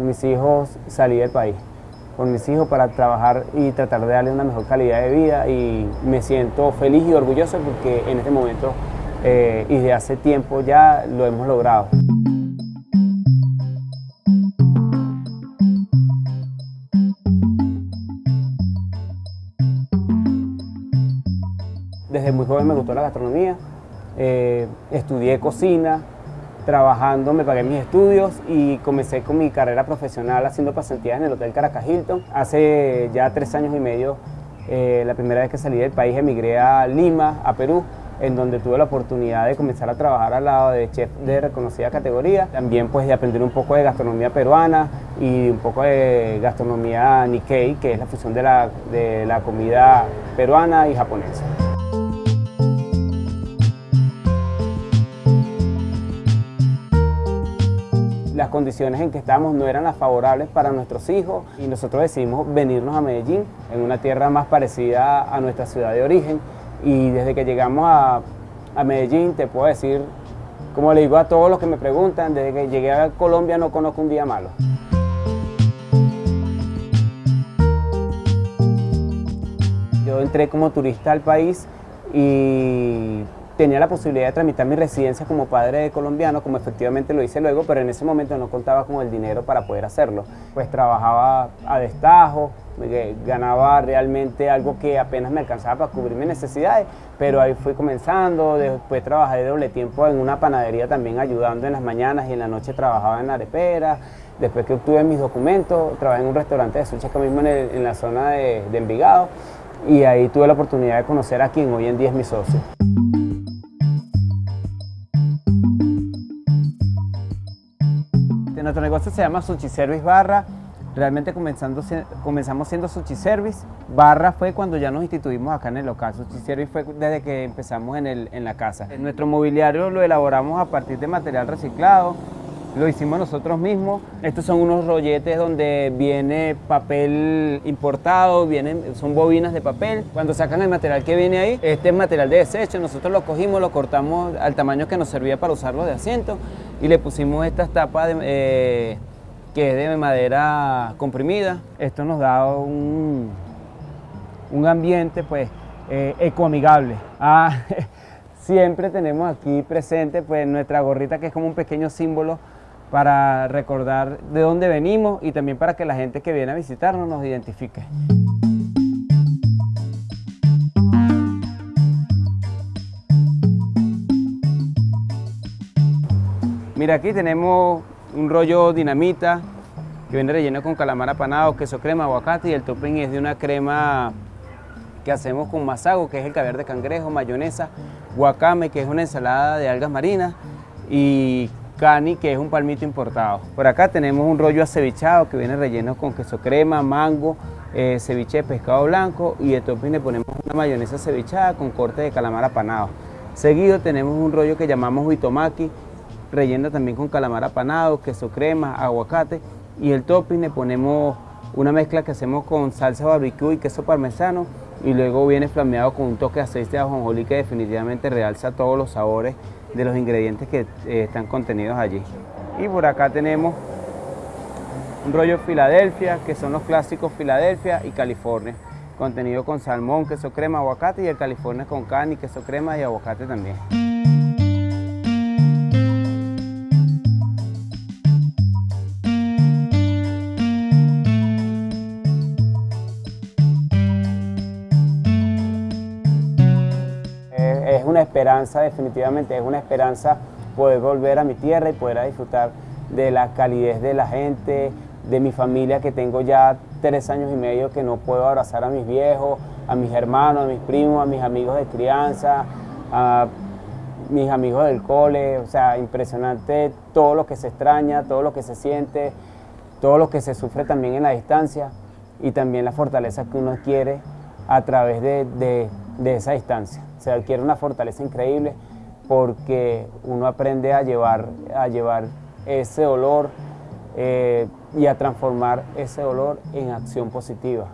Mis hijos salí del país, por mis hijos para trabajar y tratar de darle una mejor calidad de vida y me siento feliz y orgulloso porque en este momento eh, y de hace tiempo ya lo hemos logrado. Desde muy joven me gustó la gastronomía, eh, estudié cocina, trabajando me pagué mis estudios y comencé con mi carrera profesional haciendo pasantías en el Hotel Caracas Hilton. Hace ya tres años y medio, eh, la primera vez que salí del país, emigré a Lima, a Perú, en donde tuve la oportunidad de comenzar a trabajar al lado de chef de reconocida categoría, también pues de aprender un poco de gastronomía peruana y un poco de gastronomía Nikkei, que es la fusión de la, de la comida peruana y japonesa. Las condiciones en que estábamos no eran las favorables para nuestros hijos y nosotros decidimos venirnos a Medellín, en una tierra más parecida a nuestra ciudad de origen y desde que llegamos a, a Medellín te puedo decir, como le digo a todos los que me preguntan, desde que llegué a Colombia no conozco un día malo. Yo entré como turista al país y tenía la posibilidad de tramitar mi residencia como padre de colombiano, como efectivamente lo hice luego, pero en ese momento no contaba con el dinero para poder hacerlo. Pues trabajaba a destajo, ganaba realmente algo que apenas me alcanzaba para cubrir mis necesidades, pero ahí fui comenzando, después trabajé de doble tiempo en una panadería también ayudando en las mañanas y en la noche trabajaba en arepera, después que obtuve mis documentos, trabajé en un restaurante de sushi acá mismo en, la zona de, de Envigado y ahí tuve la oportunidad de conocer a quien hoy en día es mi socio. Nuestro negocio se llama Sushi Service Barra. Realmente comenzando, comenzamos siendo Sushi Service. Barra fue cuando ya nos instituimos acá en el local. Sushi Service fue desde que empezamos en, el, en la casa. Nuestro mobiliario lo elaboramos a partir de material reciclado. Lo hicimos nosotros mismos. Estos son unos rolletes donde viene papel importado, vienen, son bobinas de papel. Cuando sacan el material que viene ahí, este es material de desecho. Nosotros lo cogimos, lo cortamos al tamaño que nos servía para usarlo de asiento y le pusimos estas tapas eh, que es de madera comprimida. Esto nos da un, un ambiente pues eh, ecoamigable. Ah, siempre tenemos aquí presente pues nuestra gorrita que es como un pequeño símbolo para recordar de dónde venimos y también para que la gente que viene a visitarnos nos identifique. Mira, aquí tenemos un rollo dinamita que viene relleno con calamar apanado, queso crema, aguacate y el topping es de una crema que hacemos con masago, que es el caviar de cangrejo, mayonesa, guacame, que es una ensalada de algas marinas y cani, que es un palmito importado. Por acá tenemos un rollo acevichado que viene relleno con queso crema, mango, eh, ceviche de pescado blanco y de topping le ponemos una mayonesa cevichada con corte de calamar apanado. Seguido tenemos un rollo que llamamos huitomaki, relleno también con calamar apanado, queso crema, aguacate y el topping le ponemos una mezcla que hacemos con salsa barbecue y queso parmesano y luego viene flameado con un toque de aceite de ajonjolí que definitivamente realza todos los sabores de los ingredientes que eh, están contenidos allí. Y por acá tenemos un rollo Filadelfia, que son los clásicos Filadelfia y California, contenido con salmón, queso crema, aguacate y el California con carne, queso crema y aguacate también. Una esperanza, definitivamente es una esperanza poder volver a mi tierra y poder disfrutar de la calidez de la gente, de mi familia que tengo ya tres años y medio que no puedo abrazar a mis viejos, a mis hermanos, a mis primos, a mis amigos de crianza, a mis amigos del cole, o sea, impresionante todo lo que se extraña, todo lo que se siente, todo lo que se sufre también en la distancia y también la fortaleza que uno quiere a través de, de esa distancia se adquiere una fortaleza increíble porque uno aprende a llevar, a llevar ese dolor eh, y a transformar ese dolor en acción positiva.